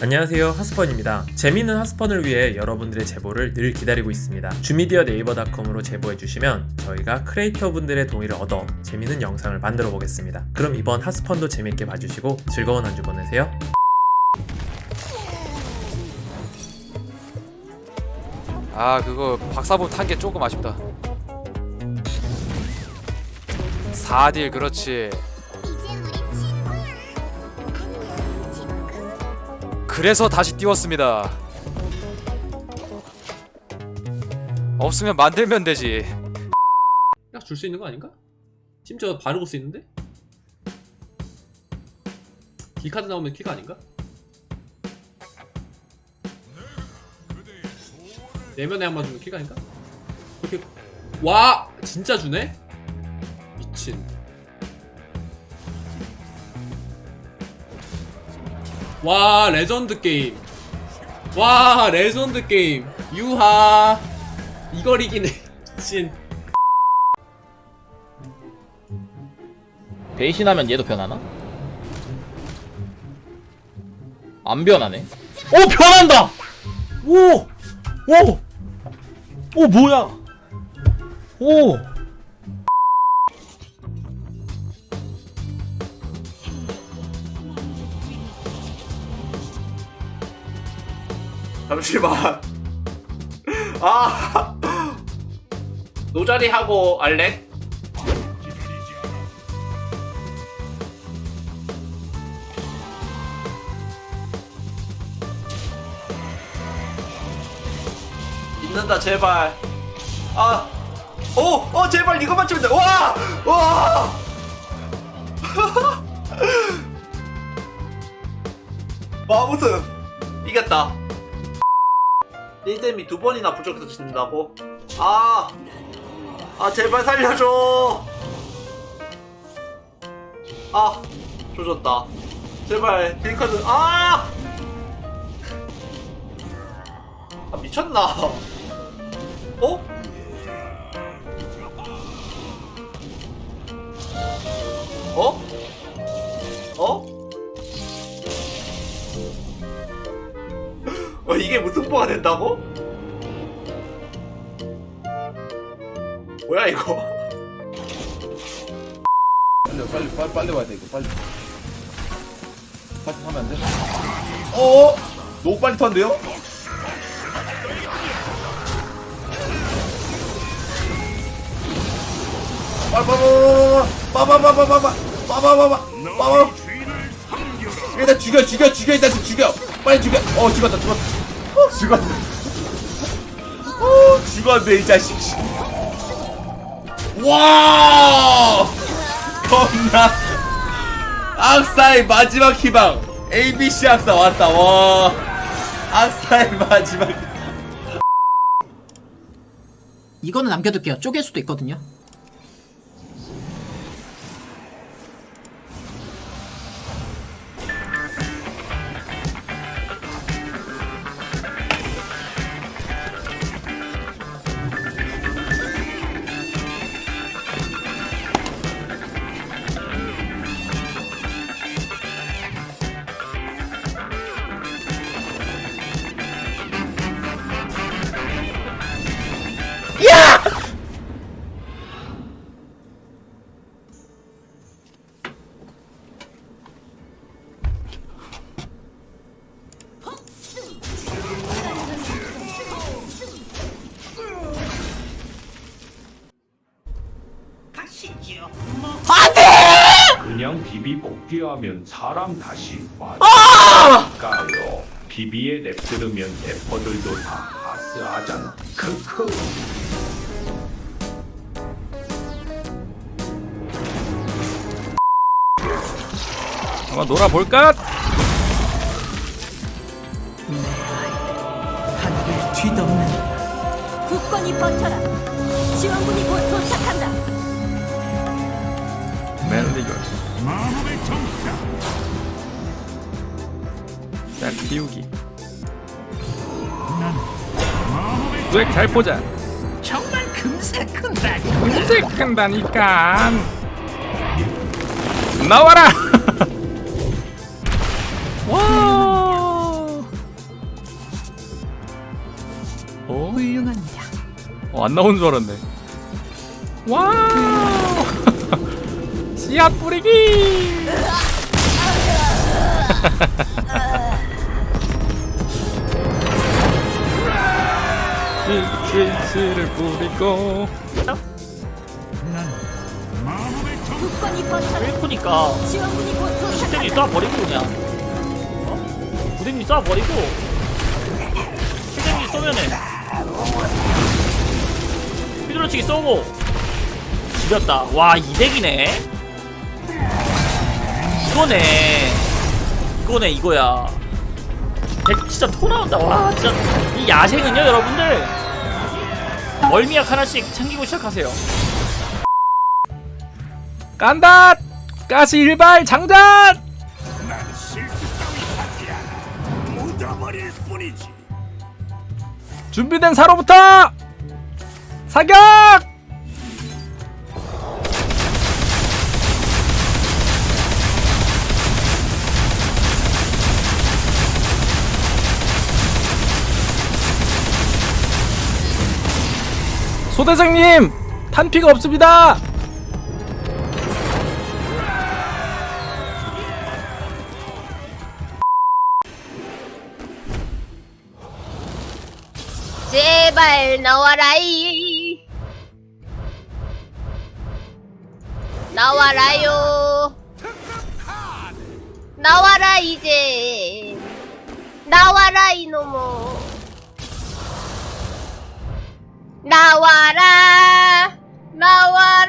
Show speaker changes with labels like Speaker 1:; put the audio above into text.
Speaker 1: 안녕하세요 하스펀입니다. 재미있는 하스펀을 위해 여러분들의 제보를 늘 기다리고 있습니다. 주미디어 네이버닷컴으로 제보해주시면 저희가 크리에이터 분들의 동의를 얻어 재미있는 영상을 만들어 보겠습니다. 그럼 이번 하스펀도 재밌게 봐주시고 즐거운 한 주 보내세요.
Speaker 2: 아 그거 박사부 탄 게 조금 아쉽다 4딜 그렇지 그래서 다시 띄웠습니다 없으면 만들면 되지
Speaker 1: 딱 줄 수 있는 거 아닌가? 심지어 바르고 수 있는데? 키카드 나오면 키가 아닌가? 내면에 한 번 주면 키가 아닌가? 그렇게 와 진짜 주네? 미친 와 레전드 게임 와 레전드 게임 유하 이걸 이기네 미친
Speaker 3: 배신하면 얘도 변하나? 안 변하네. 오 변한다. 오, 오, 오 뭐야? 오.
Speaker 4: 잠시만. 아. 노자리 하고 알렉? 있는다 제발. 아. 오, 어 제발 이거 맞추면 돼. 와, 와. 마무튼 이겼다. 1댐이 두 번이나 부족해서 진다고? 아! 아 제발 살려줘! 아! 조졌다 제발 딜카드 아! 아 미쳤나? 어? 어? 어? 이게 무승부가 된다고? 뭐야 이거?
Speaker 5: 빨리 빨리 빨리 빨리 와야 돼 이거 빨리 파스 하면 안 돼? 어? 너무 빨리 턴데요? 빠바바바바바바바바바바바바바바바바 일단 죽여 죽여 죽여 일단 죽여 빨리 죽여 어 죽었다 죽었다 어 죽었네. 어 죽었네 이 자식. 와 겁나. 악사의 마지막 희망. ABC 악사 왔다. 와. 악사의 마지막.
Speaker 6: 이거는 남겨둘게요. 쪼갤 수도 있거든요.
Speaker 7: 비비 복귀하면 사람 다시 와까요 비비에 랩 들으면 래퍼들도 다 하스하잖아 크크
Speaker 2: 한번 놀아볼까?
Speaker 6: 하늘을 뒤덮는
Speaker 8: 굳건히 버텨라. 지원군이 곧 도착한다.
Speaker 2: 맨리 걸잘 띄우기 뇌잘 보자
Speaker 6: 정말 금세 큰다.
Speaker 2: 금세 큰다니까
Speaker 9: 나와라 와 어?
Speaker 8: 훌륭합니다.
Speaker 9: 어, 안 나온 줄 알았네. 와! 씨앗 뿌리기! 씨를 뿌리고.
Speaker 8: 곧
Speaker 3: 시스템이. 쏴버리고 그냥. 어? 부대님 쏴버리고. 시스템이 쏘면은. 휘두르치기 쏘고. 지렸다. 와 이덱이네 이거네. 이거네 이거야. 덱 진짜 토 나온다 와 진짜 이 야생은요 여러분들? 멀미약 하나씩 챙기고 시작하세요.
Speaker 9: 간다! 가시 일발 장전! 준비된 사로부터 사격! 소대장님 탄피가 없습니다.
Speaker 8: 제발 나와라이. 나와라요. 나와라 이제. 나와라 이놈아. 나와라. 나와라.